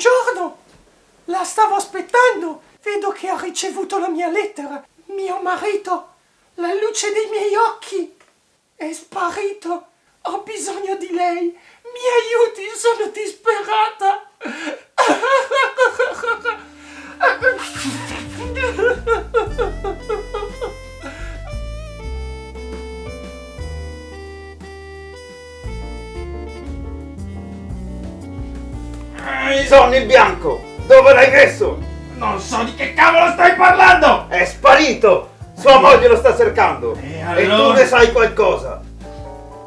Buongiorno! La stavo aspettando! Vedo che ha ricevuto la mia lettera. Mio marito, la luce dei miei occhi, è sparito. Ho bisogno di lei. Mi aiuti, sono disperata. Sonno in bianco! Dove l'hai messo? Non so di che cavolo stai parlando! È sparito! Sua moglie lo sta cercando! E E tu allora? ne sai qualcosa!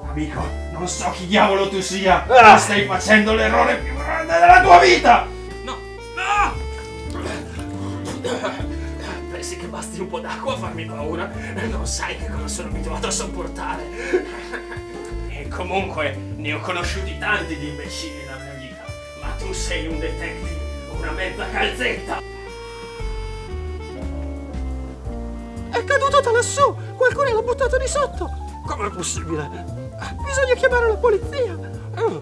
Amico, non so chi diavolo tu sia, Ah. ma stai facendo l'errore più grande della tua vita! No, no! Pensi che basti un po' d'acqua a farmi paura? Non sai che cosa sono abituato a sopportare. E comunque, ne ho conosciuti tanti di imbecilli. Tu sei un detective, una mezza calzetta! È caduto da lassù! Qualcuno l'ha buttato di sotto! Com'è possibile? Bisogna chiamare la polizia! Oh,